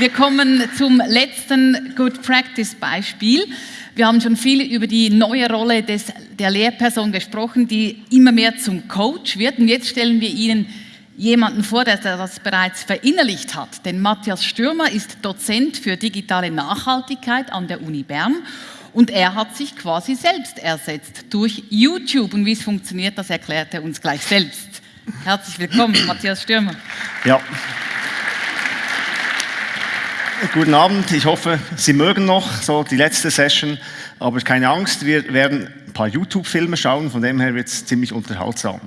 Wir kommen zum letzten Good Practice Beispiel. Wir haben schon viel über die neue Rolle des, der Lehrperson gesprochen, die immer mehr zum Coach wird. Und jetzt stellen wir Ihnen jemanden vor, der das bereits verinnerlicht hat. Denn Matthias Stürmer ist Dozent für digitale Nachhaltigkeit an der Uni Bern und er hat sich quasi selbst ersetzt durch YouTube. Und wie es funktioniert, das erklärt er uns gleich selbst. Herzlich willkommen, Matthias Stürmer. Ja. Guten Abend, ich hoffe, Sie mögen noch so die letzte Session, aber keine Angst, wir werden ein paar YouTube-Filme schauen, von dem her wird es ziemlich unterhaltsam.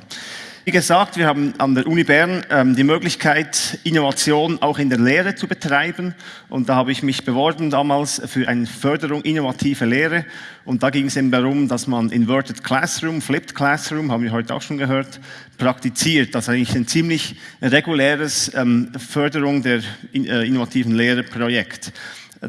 Wie gesagt, wir haben an der Uni Bern ähm, die Möglichkeit, Innovation auch in der Lehre zu betreiben. Und da habe ich mich beworben damals für eine Förderung innovative Lehre. Und da ging es eben darum, dass man Inverted Classroom, Flipped Classroom, haben wir heute auch schon gehört, praktiziert. Das ist eigentlich ein ziemlich reguläres ähm, Förderung der in, äh, innovativen Lehre Projekt.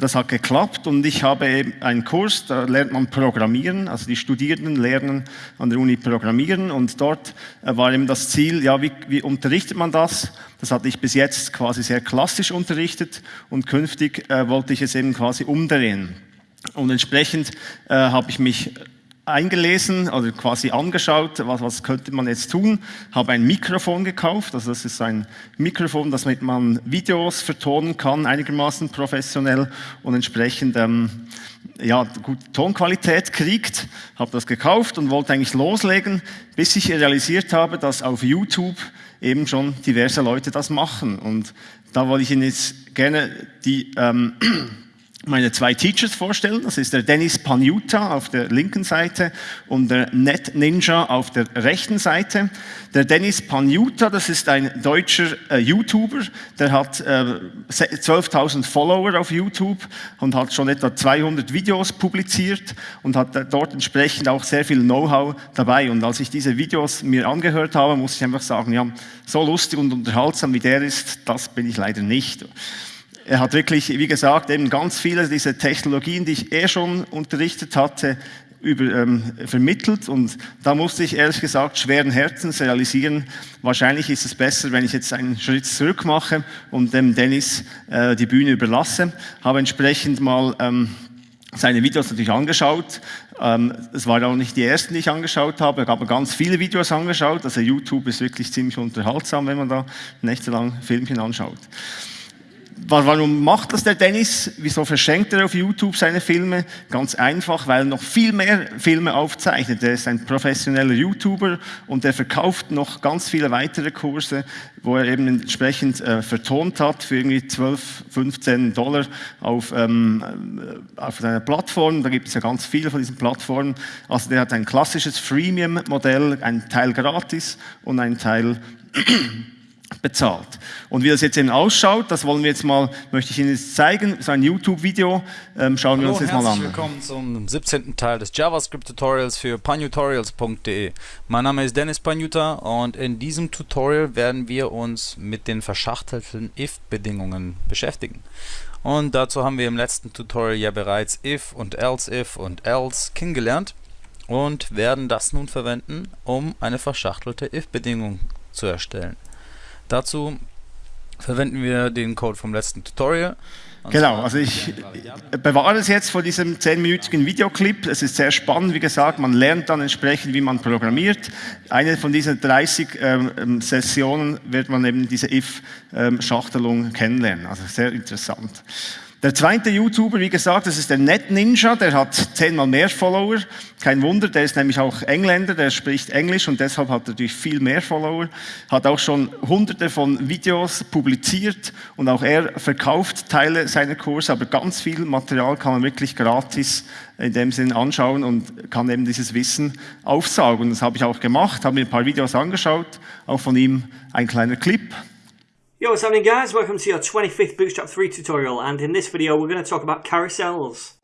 Das hat geklappt und ich habe einen Kurs, da lernt man Programmieren, also die Studierenden lernen an der Uni Programmieren und dort äh, war eben das Ziel, ja, wie, wie unterrichtet man das? Das hatte ich bis jetzt quasi sehr klassisch unterrichtet und künftig äh, wollte ich es eben quasi umdrehen. Und entsprechend äh, habe ich mich eingelesen oder quasi angeschaut, was, was könnte man jetzt tun, habe ein Mikrofon gekauft, also das ist ein Mikrofon, das mit man Videos vertonen kann, einigermaßen professionell und entsprechend ähm, ja, gute Tonqualität kriegt, habe das gekauft und wollte eigentlich loslegen, bis ich realisiert habe, dass auf YouTube eben schon diverse Leute das machen. Und da wollte ich Ihnen jetzt gerne die ähm, meine zwei Teachers vorstellen. Das ist der Dennis Panuta auf der linken Seite und der Net Ninja auf der rechten Seite. Der Dennis Panuta, das ist ein deutscher äh, YouTuber, der hat äh, 12.000 Follower auf YouTube und hat schon etwa 200 Videos publiziert und hat äh, dort entsprechend auch sehr viel Know-how dabei. Und als ich diese Videos mir angehört habe, muss ich einfach sagen, ja, so lustig und unterhaltsam wie der ist, das bin ich leider nicht. Er hat wirklich, wie gesagt, eben ganz viele dieser Technologien, die ich eh schon unterrichtet hatte, über, ähm, vermittelt und da musste ich ehrlich gesagt schweren Herzens realisieren, wahrscheinlich ist es besser, wenn ich jetzt einen Schritt zurück mache und dem Dennis äh, die Bühne überlasse. Habe entsprechend mal ähm, seine Videos natürlich angeschaut. Ähm, es waren auch nicht die ersten, die ich angeschaut habe. Habe ganz viele Videos angeschaut. Also YouTube ist wirklich ziemlich unterhaltsam, wenn man da nächtelang Filmchen anschaut. Warum macht das der Dennis? Wieso verschenkt er auf YouTube seine Filme? Ganz einfach, weil er noch viel mehr Filme aufzeichnet. Er ist ein professioneller YouTuber und er verkauft noch ganz viele weitere Kurse, wo er eben entsprechend äh, vertont hat für irgendwie 12, 15 Dollar auf, ähm, äh, auf seiner Plattform. Da gibt es ja ganz viele von diesen Plattformen. Also der hat ein klassisches Freemium-Modell, ein Teil gratis und ein Teil bezahlt. Und wie das jetzt eben ausschaut, das wollen wir jetzt mal, möchte ich Ihnen jetzt zeigen, so ein YouTube-Video, ähm, schauen Hallo, wir uns jetzt mal an. Herzlich willkommen zum 17. Teil des JavaScript-Tutorials für panutorials.de. Mein Name ist Dennis Panuta und in diesem Tutorial werden wir uns mit den verschachtelten if-Bedingungen beschäftigen. Und dazu haben wir im letzten Tutorial ja bereits if und else if und else kennengelernt und werden das nun verwenden, um eine verschachtelte if-Bedingung zu erstellen. Dazu verwenden wir den Code vom letzten Tutorial. Genau, also ich bewahre es jetzt vor diesem 10-minütigen Videoclip. Es ist sehr spannend, wie gesagt, man lernt dann entsprechend, wie man programmiert. Eine von diesen 30 ähm, Sessionen wird man eben diese if-Schachtelung ähm, kennenlernen, also sehr interessant. Der zweite YouTuber, wie gesagt, das ist der Net Ninja, der hat zehnmal mehr Follower. Kein Wunder, der ist nämlich auch Engländer, der spricht Englisch und deshalb hat er natürlich viel mehr Follower. Hat auch schon hunderte von Videos publiziert und auch er verkauft Teile seiner Kurse, aber ganz viel Material kann man wirklich gratis in dem Sinn anschauen und kann eben dieses Wissen aufsaugen. Das habe ich auch gemacht, habe mir ein paar Videos angeschaut, auch von ihm ein kleiner Clip. Yo, what's happening guys? Welcome to your 25th Bootstrap 3 tutorial and in this video we're going to talk about carousels.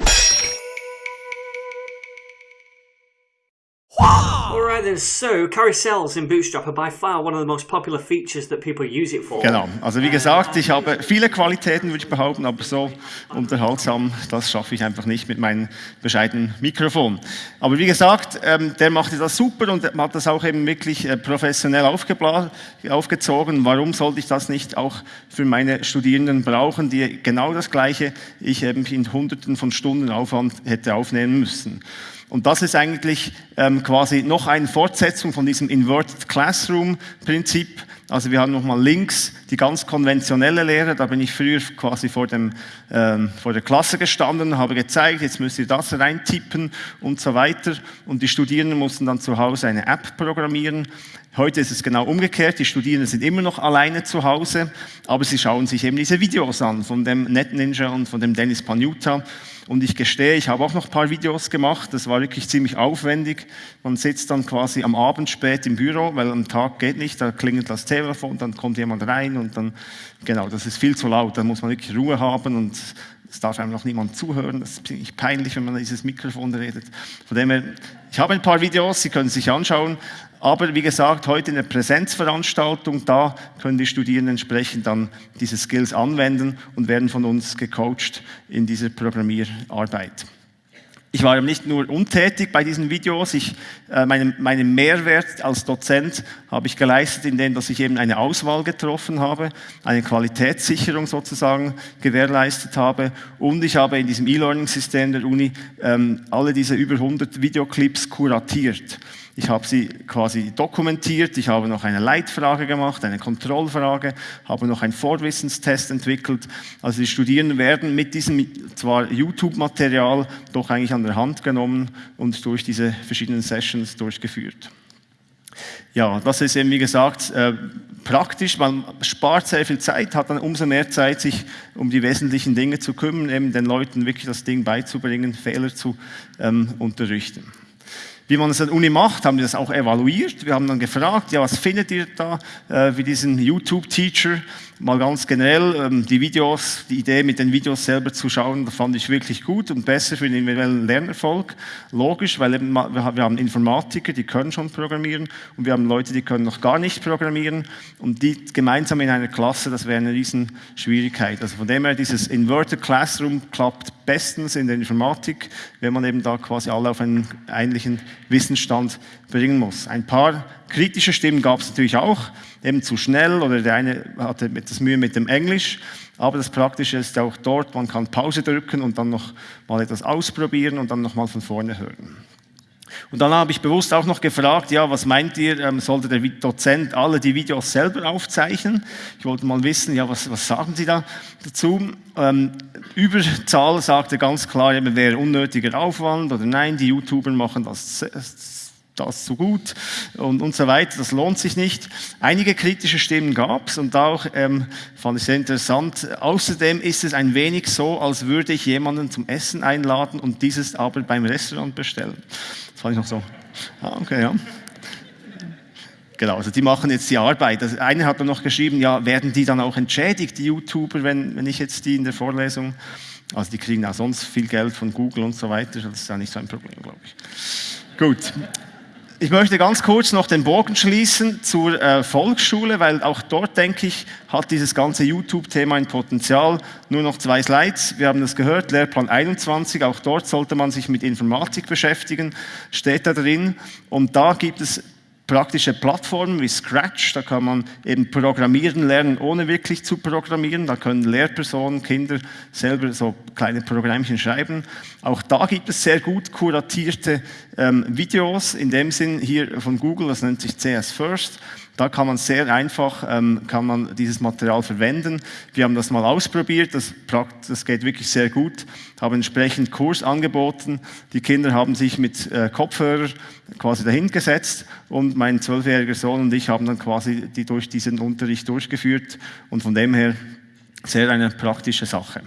Alright then, so carousels in Bootstrap are by far one of the most popular features that people use it for. Genau, also wie gesagt, ich habe viele Qualitäten, würde ich behaupten, aber so unterhaltsam, das schaffe ich einfach nicht mit meinem bescheidenen Mikrofon. Aber wie gesagt, ähm, der machte das super und hat das auch eben wirklich äh, professionell aufgezogen. Warum sollte ich das nicht auch für meine Studierenden brauchen, die genau das Gleiche ich eben in Hunderten von Stunden Aufwand hätte aufnehmen müssen? Und das ist eigentlich ähm, quasi noch eine Fortsetzung von diesem Inverted Classroom Prinzip. Also wir haben nochmal links die ganz konventionelle Lehre, da bin ich früher quasi vor, dem, ähm, vor der Klasse gestanden, habe gezeigt, jetzt müsst ihr das reintippen und so weiter. Und die Studierenden mussten dann zu Hause eine App programmieren. Heute ist es genau umgekehrt, die Studierenden sind immer noch alleine zu Hause, aber sie schauen sich eben diese Videos an von dem NetNinja und von dem Dennis Panuta. Und ich gestehe, ich habe auch noch ein paar Videos gemacht, das war wirklich ziemlich aufwendig. Man sitzt dann quasi am Abend spät im Büro, weil am Tag geht nicht, da klingelt das Telefon, dann kommt jemand rein und dann, genau, das ist viel zu laut, da muss man wirklich Ruhe haben und es darf einem noch niemand zuhören, das ist ziemlich peinlich, wenn man dieses Mikrofon redet. Von dem her, ich habe ein paar Videos, Sie können sich anschauen, aber wie gesagt, heute in der Präsenzveranstaltung, da können die Studierenden entsprechend dann diese Skills anwenden und werden von uns gecoacht in dieser Programmierarbeit. Ich war nicht nur untätig bei diesen Videos, ich, äh, meinen, meinen Mehrwert als Dozent habe ich geleistet, indem dass ich eben eine Auswahl getroffen habe, eine Qualitätssicherung sozusagen gewährleistet habe und ich habe in diesem E-Learning-System der Uni ähm, alle diese über 100 Videoclips kuratiert. Ich habe sie quasi dokumentiert, ich habe noch eine Leitfrage gemacht, eine Kontrollfrage, habe noch einen Vorwissenstest entwickelt. Also die Studierenden werden mit diesem zwar YouTube-Material doch eigentlich an der Hand genommen und durch diese verschiedenen Sessions durchgeführt. Ja, das ist eben wie gesagt äh, praktisch, man spart sehr viel Zeit, hat dann umso mehr Zeit, sich um die wesentlichen Dinge zu kümmern, eben den Leuten wirklich das Ding beizubringen, Fehler zu ähm, unterrichten. Wie man es an der Uni macht, haben wir das auch evaluiert. Wir haben dann gefragt, ja, was findet ihr da äh, wie diesen YouTube-Teacher? Mal ganz generell, ähm, die Videos, die Idee mit den Videos selber zu schauen, fand ich wirklich gut und besser für den individuellen Lernerfolg. Logisch, weil eben, wir haben Informatiker, die können schon programmieren und wir haben Leute, die können noch gar nicht programmieren und die gemeinsam in einer Klasse, das wäre eine riesen Schwierigkeit. Also von dem her, dieses Inverted Classroom klappt bestens in der Informatik, wenn man eben da quasi alle auf einen ähnlichen Wissensstand bringen muss. Ein paar kritische Stimmen gab es natürlich auch, eben zu schnell oder der eine hatte etwas Mühe mit dem Englisch. Aber das Praktische ist auch dort, man kann Pause drücken und dann noch mal etwas ausprobieren und dann noch mal von vorne hören. Und dann habe ich bewusst auch noch gefragt, ja, was meint ihr, ähm, sollte der Dozent alle die Videos selber aufzeichnen? Ich wollte mal wissen, ja, was, was sagen Sie da dazu? Ähm, Überzahl sagte ganz klar, eben wäre unnötiger Aufwand oder nein, die YouTuber machen das das so gut und, und so weiter, das lohnt sich nicht. Einige kritische Stimmen gab es und auch ähm, fand ich sehr interessant. Außerdem ist es ein wenig so, als würde ich jemanden zum Essen einladen und dieses aber beim Restaurant bestellen. Das fand ich noch so. Ah, okay, ja. Genau, also die machen jetzt die Arbeit. Also einer hat dann noch geschrieben, ja, werden die dann auch entschädigt, die YouTuber, wenn, wenn ich jetzt die in der Vorlesung, also die kriegen auch sonst viel Geld von Google und so weiter, das ist ja nicht so ein Problem, glaube ich. Gut, ich möchte ganz kurz noch den Bogen schließen zur äh, Volksschule, weil auch dort, denke ich, hat dieses ganze YouTube-Thema ein Potenzial. Nur noch zwei Slides. Wir haben das gehört, Lehrplan 21, auch dort sollte man sich mit Informatik beschäftigen, steht da drin. Und da gibt es praktische Plattformen wie Scratch, da kann man eben programmieren lernen, ohne wirklich zu programmieren. Da können Lehrpersonen, Kinder selber so kleine Programmchen schreiben. Auch da gibt es sehr gut kuratierte ähm, Videos, in dem Sinn hier von Google, das nennt sich CS First. Da kann man sehr einfach ähm, kann man dieses Material verwenden. Wir haben das mal ausprobiert, das, das geht wirklich sehr gut, haben entsprechend Kurs angeboten. Die Kinder haben sich mit äh, Kopfhörer quasi dahingesetzt und mein zwölfjähriger Sohn und ich haben dann quasi die durch diesen Unterricht durchgeführt und von dem her sehr eine praktische Sache.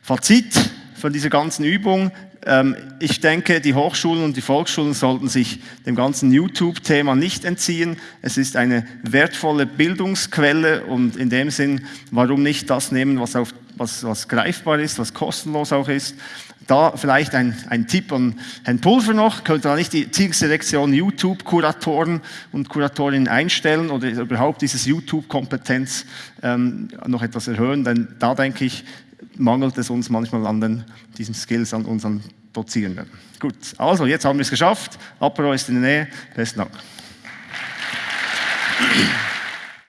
Fazit von dieser ganzen Übung, ähm, ich denke, die Hochschulen und die Volksschulen sollten sich dem ganzen YouTube-Thema nicht entziehen. Es ist eine wertvolle Bildungsquelle und in dem Sinn, warum nicht das nehmen, was, auf, was, was greifbar ist, was kostenlos auch ist. Da vielleicht ein, ein Tipp an Herrn Pulver noch, könnte da nicht die Zielselektion YouTube-Kuratoren und Kuratorinnen einstellen oder überhaupt dieses YouTube-Kompetenz ähm, noch etwas erhöhen, denn da denke ich, mangelt es uns manchmal an den, diesen Skills, an unseren Dozierenden. Gut, also jetzt haben wir es geschafft. Apero ist in der Nähe. Besten Dank.